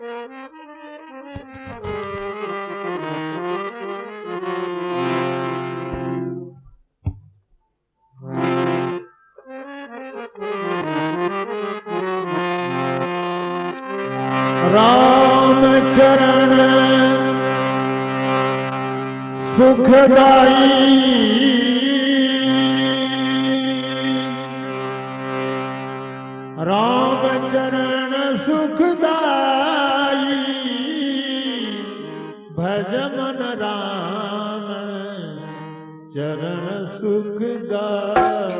ਰਾਮ ਚਰਨ ਸੁਖਦਾਈ। ਰਾਮ ਚਰਨ ਸੁਖਦਾਈ। ਸੁਖਦਾਈ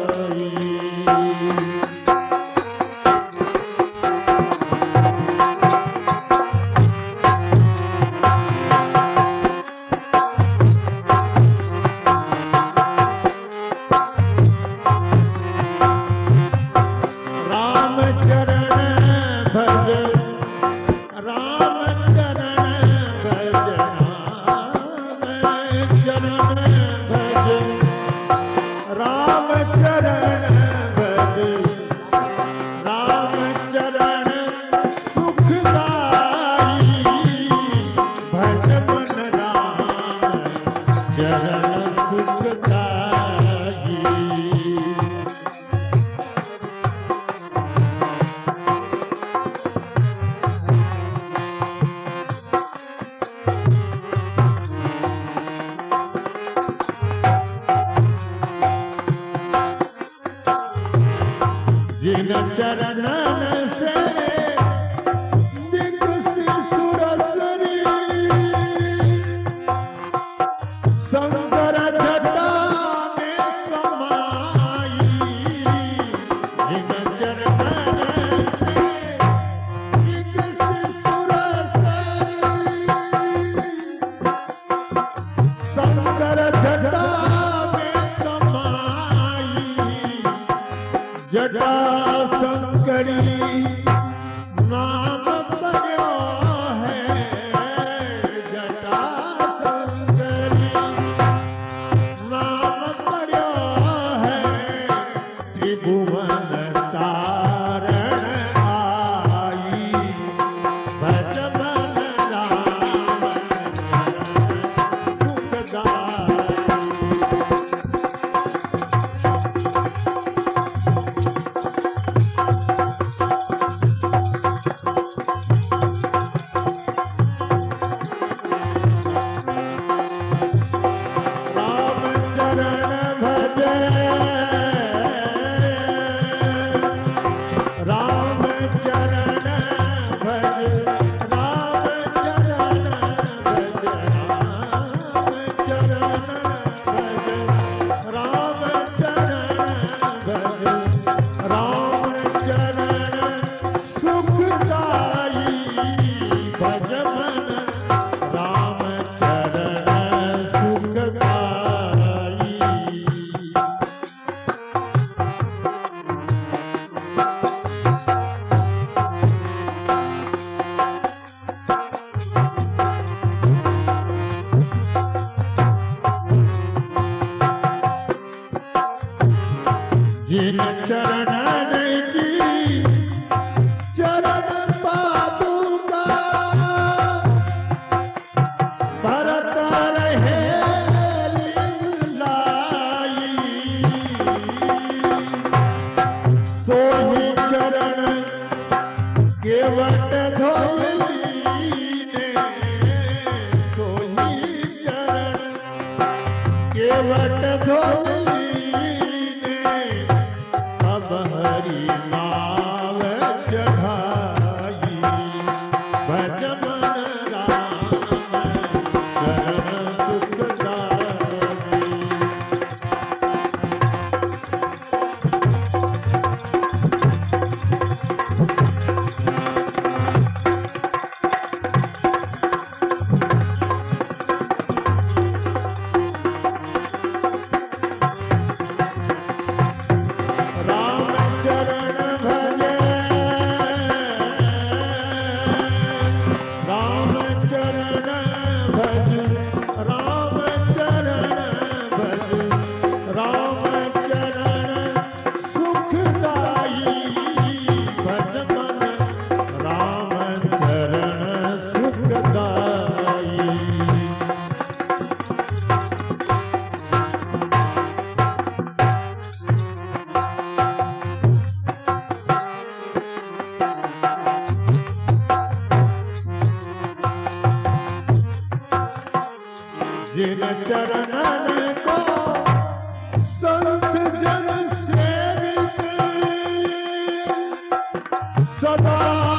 राम चरण भज राम चरण Nana said. हरि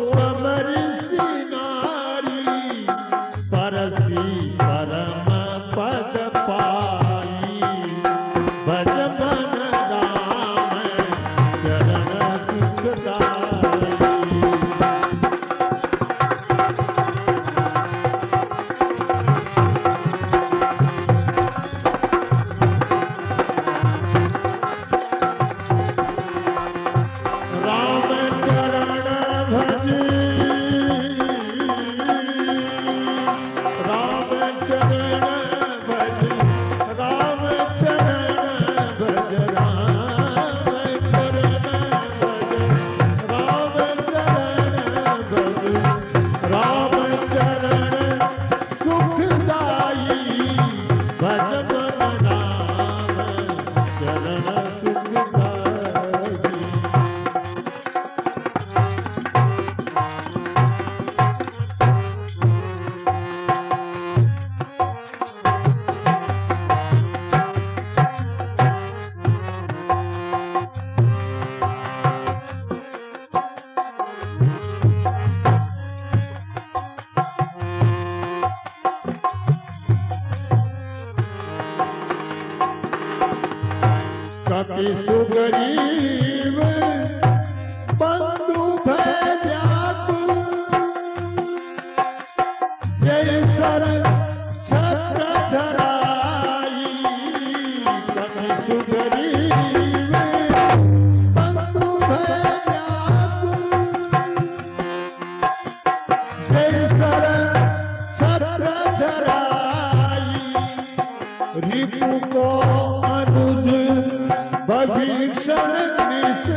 कमर कवि सुगरीब बंधु व्याकुल जय सर छत्र धरा Babir Sharan Nesa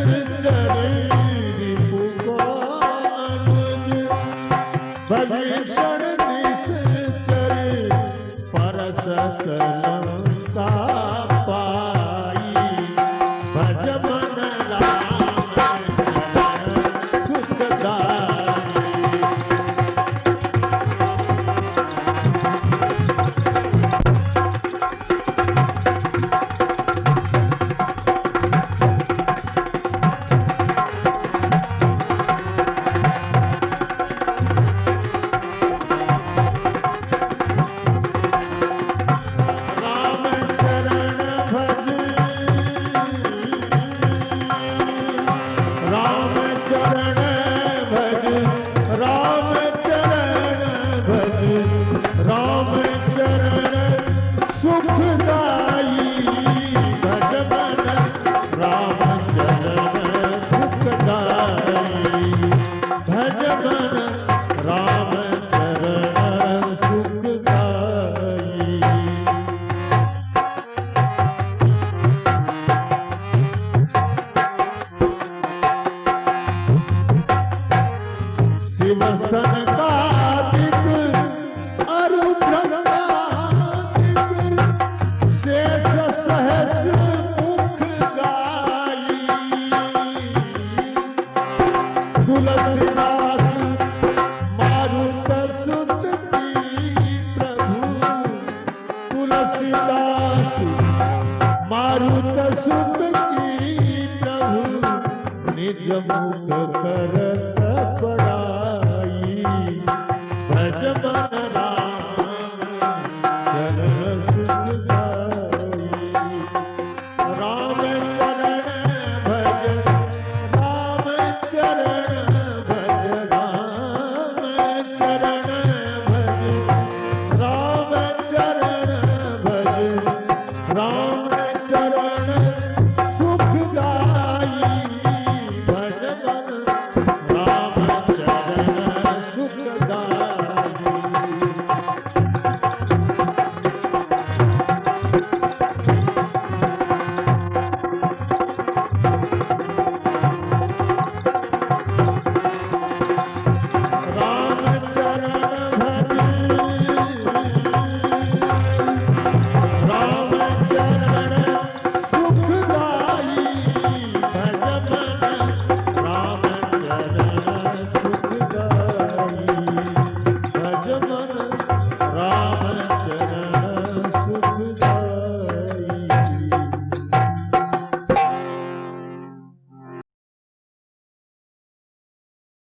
सुत की प्रभु निज मुख कर